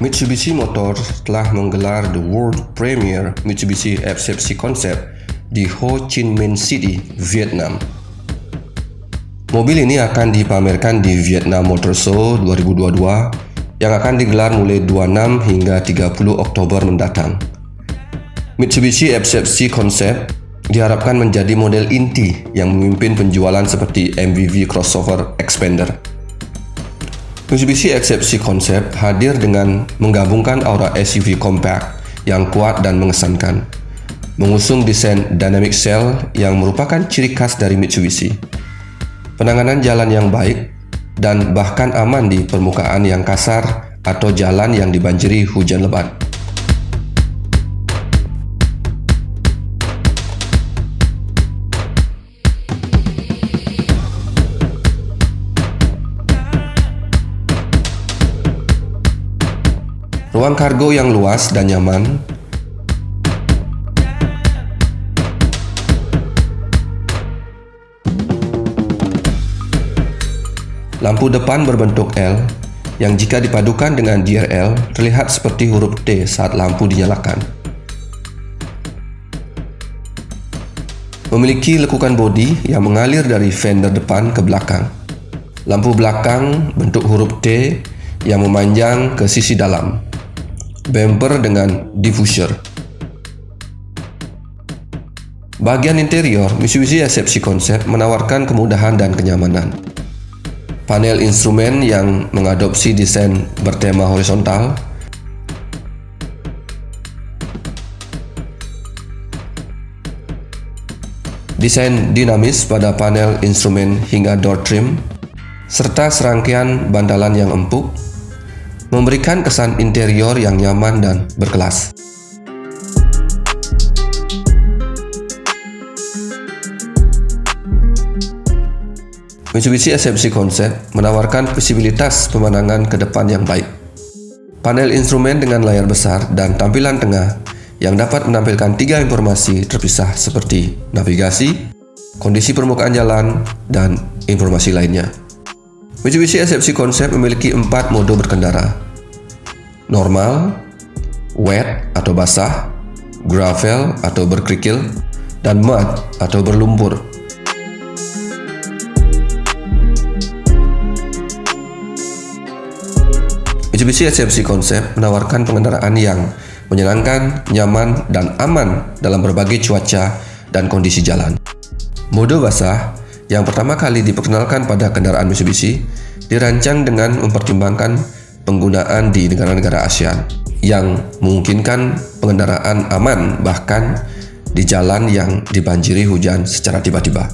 Mitsubishi Motors telah menggelar the world premiere Mitsubishi FCFC Concept di Ho Chi Minh City, Vietnam. Mobil ini akan dipamerkan di Vietnam Motor Show 2022 yang akan digelar mulai 26 hingga 30 Oktober mendatang. Mitsubishi FCFC Concept diharapkan menjadi model inti yang memimpin penjualan seperti MVV crossover Expander. Mitsubishi Excepsi Concept hadir dengan menggabungkan aura SUV compact yang kuat dan mengesankan, mengusung desain dynamic cell yang merupakan ciri khas dari Mitsubishi. Penanganan jalan yang baik dan bahkan aman di permukaan yang kasar atau jalan yang dibanjiri hujan lebat. Ruang kargo yang luas dan nyaman Lampu depan berbentuk L yang jika dipadukan dengan DRL terlihat seperti huruf T saat lampu dinyalakan. Memiliki lekukan bodi yang mengalir dari fender depan ke belakang. Lampu belakang bentuk huruf T yang memanjang ke sisi dalam bumper dengan diffuser. Bagian interior, Mitsubishi SFC Concept menawarkan kemudahan dan kenyamanan. Panel instrumen yang mengadopsi desain bertema horizontal, desain dinamis pada panel instrumen hingga door trim, serta serangkaian bantalan yang empuk memberikan kesan interior yang nyaman dan berkelas. Mitsubishi SMC Concept menawarkan visibilitas pemandangan ke depan yang baik. Panel instrumen dengan layar besar dan tampilan tengah yang dapat menampilkan tiga informasi terpisah seperti navigasi, kondisi permukaan jalan, dan informasi lainnya. Mitsubishi SFC Concept memiliki empat mode berkendara. Normal, wet atau basah, gravel atau berkerikil, dan mud atau berlumpur. Mitsubishi SFC Concept menawarkan pengendaraan yang menyenangkan, nyaman, dan aman dalam berbagai cuaca dan kondisi jalan. Mode basah yang pertama kali diperkenalkan pada kendaraan Mitsubishi dirancang dengan mempertimbangkan penggunaan di negara-negara ASEAN yang memungkinkan pengendaraan aman bahkan di jalan yang dibanjiri hujan secara tiba-tiba.